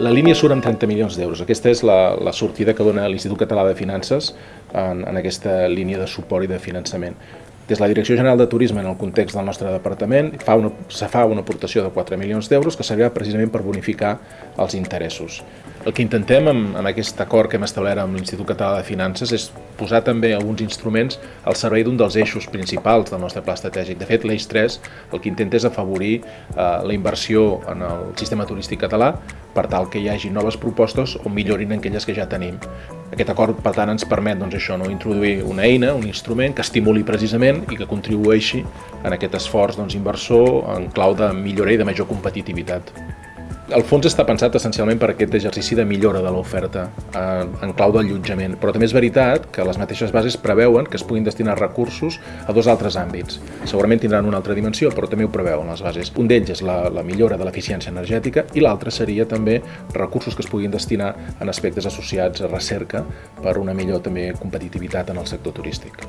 La línia surt amb 30 milions d'euros. Aquesta és la, la sortida que dona l'Institut Català de Finances en, en aquesta línia de suport i de finançament. Des de la Direcció General de Turisme, en el context del nostre departament, fa una, se fa una aportació de 4 milions d'euros que servirà precisament per bonificar els interessos. El que intentem amb, amb aquest acord que hem establert amb l'Institut Català de Finances és posar també alguns instruments al servei d'un dels eixos principals del nostre pla estratègic. De fet, l'eix 3 el que intenta és afavorir eh, la inversió en el sistema turístic català per tal que hi hagi noves propostes o millorin aquelles que ja tenim. Aquest acord, per tant, ens permet doncs, això, no? introduir una eina, un instrument que estimuli precisament i que contribueixi en aquest esforç doncs, inversor en clau de millora i de major competitivitat. El fons està pensat essencialment per aquest exercici de millora de l'oferta eh, en clau d'allotjament, però també és veritat que les mateixes bases preveuen que es puguin destinar recursos a dos altres àmbits. Segurament tindran una altra dimensió, però també ho preveuen les bases. Un d'ells és la, la millora de l'eficiència energètica i l'altre seria també recursos que es puguin destinar en aspectes associats a recerca per una millor també competitivitat en el sector turístic.